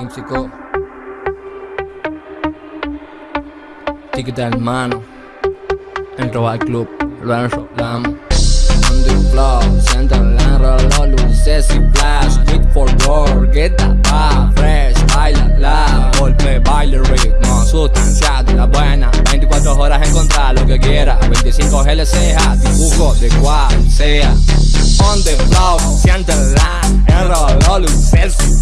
Místico. Ticket hermano. En al Club, lo enrolamos. On the flow, siento el enrolo, luces y flash. Quick for work, get up, fresh, baila la. Golpe, baile ritmo, sustancia de la buena. 24 horas encontrar lo que quiera. 25 GLCA, dibujo de cual sea. On the floor, siento el enrolo, luces y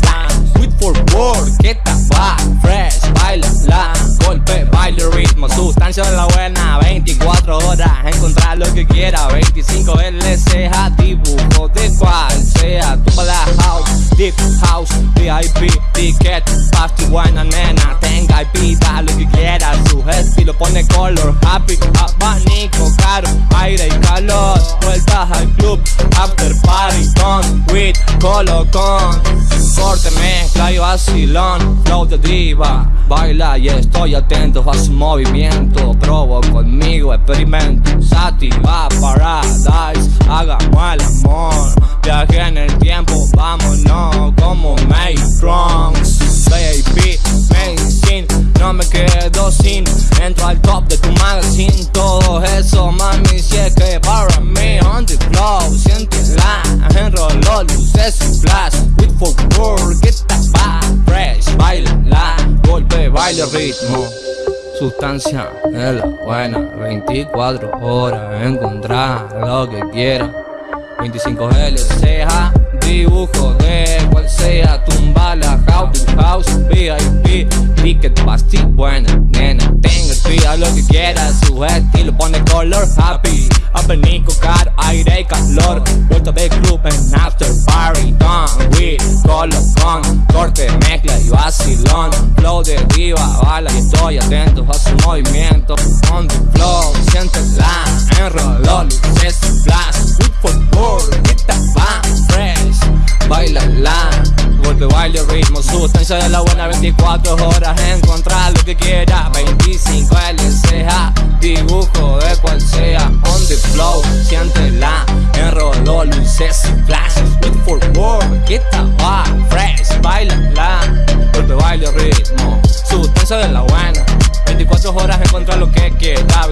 25 LCA, dibujo de cual sea. Tumba la house, deep house, VIP, ticket, pasty, buena nena. Tenga y pida lo que quiera. Su estilo pone color, happy, abanico, caro, aire y calor. Vueltas al club, after party, con, with, colocón. Corte, mezcla y vacilón, flow de diva Baila y estoy atento a su movimiento Probo conmigo, experimento Sativa Paradise, Al top de tu magazine. Todo eso, mami, si es que para mí On the flow, siéntela Enroló luces y flash. With for that vibe fresh. Baila la, golpe, baile, ritmo. Sustancia de la buena. 24 horas, encontrar lo que quiera 25 LCA, dibujo de cual sea. Tumba la house, house, VIP Ticket, pasty, buena pida lo que quiera Su estilo pone color happy. Abanico, caro, aire y calor. Vuelta de club en after party Done with color con Corte, mezcla y vacilón. Flow de diva, bala y estoy atento a su movimiento. On the flow, siéntela Enroló, luces flash Good work, get that vibe fresh. Baila la Golpe, baile, ritmo, sustancia de la buena 24 horas, encontrar lo que quiera flow, siéntela Enroló, luces y flash. Good for work, that vibe fresh. Baila la Golpe, baile, ritmo. Sustancia de la buena. 24 horas, encontrar lo que quiera